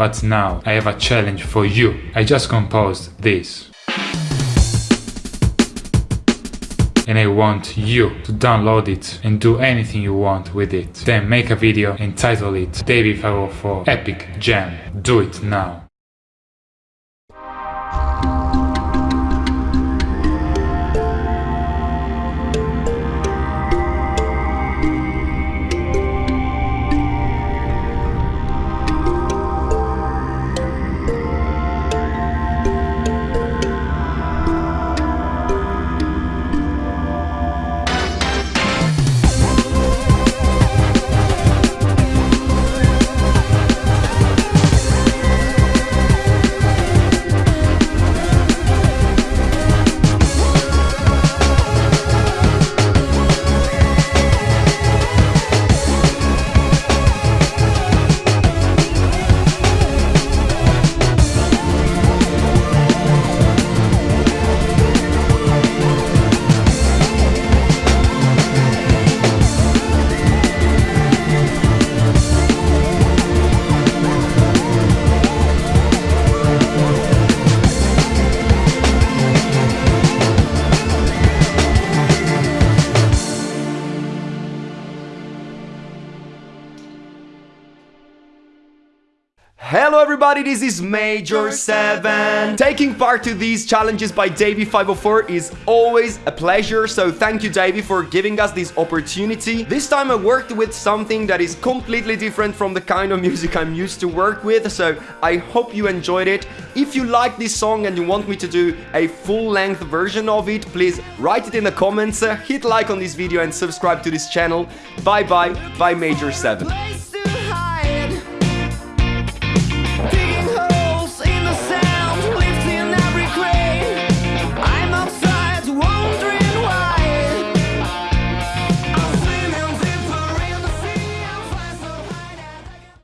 But now I have a challenge for you. I just composed this. and I want you to download it and do anything you want with it. Then make a video and title it Davie504 Epic Jam. Do it now. Hello everybody, this is Major 7. Taking part to these challenges by Davie504 is always a pleasure, so thank you Davie for giving us this opportunity. This time I worked with something that is completely different from the kind of music I'm used to work with, so I hope you enjoyed it. If you like this song and you want me to do a full-length version of it, please write it in the comments, hit like on this video and subscribe to this channel. Bye bye, bye Major 7.